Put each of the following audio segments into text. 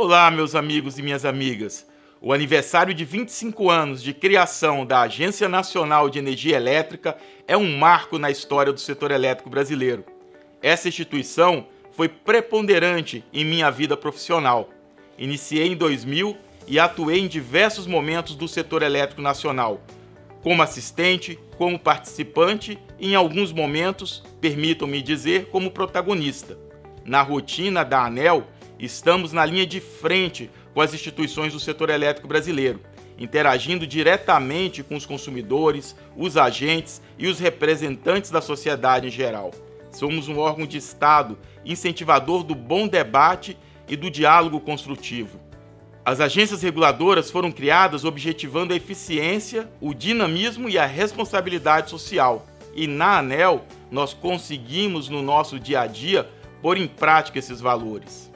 Olá, meus amigos e minhas amigas. O aniversário de 25 anos de criação da Agência Nacional de Energia Elétrica é um marco na história do setor elétrico brasileiro. Essa instituição foi preponderante em minha vida profissional. Iniciei em 2000 e atuei em diversos momentos do setor elétrico nacional, como assistente, como participante e, em alguns momentos, permitam-me dizer, como protagonista. Na rotina da ANEL, estamos na linha de frente com as instituições do setor elétrico brasileiro, interagindo diretamente com os consumidores, os agentes e os representantes da sociedade em geral. Somos um órgão de Estado incentivador do bom debate e do diálogo construtivo. As agências reguladoras foram criadas objetivando a eficiência, o dinamismo e a responsabilidade social. E na ANEL, nós conseguimos no nosso dia a dia pôr em prática esses valores.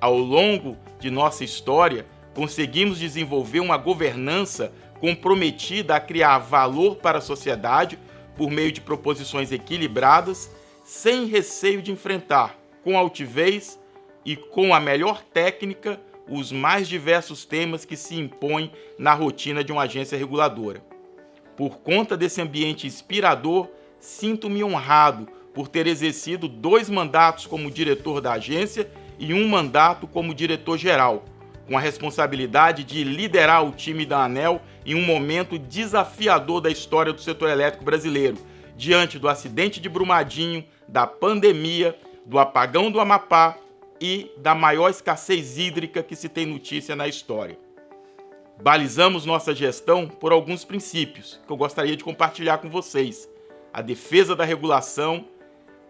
Ao longo de nossa história, conseguimos desenvolver uma governança comprometida a criar valor para a sociedade por meio de proposições equilibradas, sem receio de enfrentar, com altivez e com a melhor técnica, os mais diversos temas que se impõem na rotina de uma agência reguladora. Por conta desse ambiente inspirador, sinto-me honrado por ter exercido dois mandatos como diretor da agência e um mandato como diretor-geral, com a responsabilidade de liderar o time da ANEL em um momento desafiador da história do setor elétrico brasileiro, diante do acidente de Brumadinho, da pandemia, do apagão do Amapá e da maior escassez hídrica que se tem notícia na história. Balizamos nossa gestão por alguns princípios que eu gostaria de compartilhar com vocês. A defesa da regulação,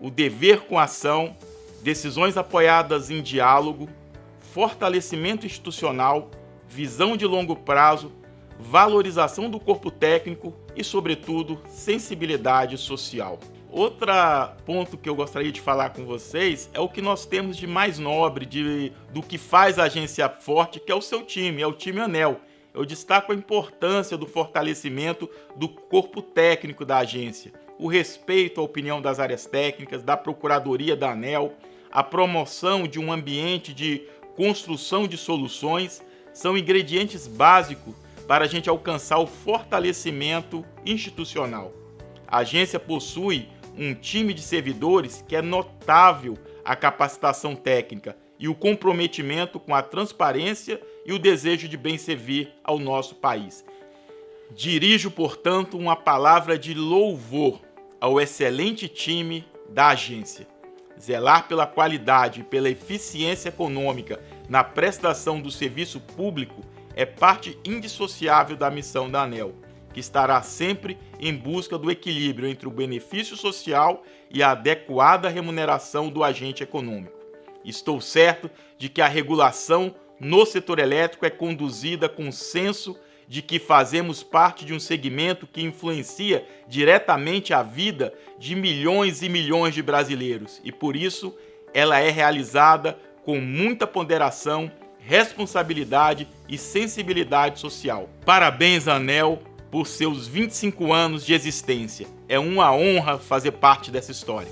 o dever com ação decisões apoiadas em diálogo, fortalecimento institucional, visão de longo prazo, valorização do corpo técnico e, sobretudo, sensibilidade social. Outro ponto que eu gostaria de falar com vocês é o que nós temos de mais nobre, de, do que faz a agência forte, que é o seu time, é o time Anel. Eu destaco a importância do fortalecimento do corpo técnico da agência, o respeito à opinião das áreas técnicas, da Procuradoria da ANEL, a promoção de um ambiente de construção de soluções são ingredientes básicos para a gente alcançar o fortalecimento institucional. A agência possui um time de servidores que é notável a capacitação técnica e o comprometimento com a transparência e o desejo de bem servir ao nosso país. Dirijo, portanto, uma palavra de louvor ao excelente time da agência. Zelar pela qualidade e pela eficiência econômica na prestação do serviço público é parte indissociável da missão da ANEL, que estará sempre em busca do equilíbrio entre o benefício social e a adequada remuneração do agente econômico. Estou certo de que a regulação no setor elétrico é conduzida com senso de que fazemos parte de um segmento que influencia diretamente a vida de milhões e milhões de brasileiros e por isso ela é realizada com muita ponderação, responsabilidade e sensibilidade social. Parabéns, Anel, por seus 25 anos de existência. É uma honra fazer parte dessa história.